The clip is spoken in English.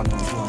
on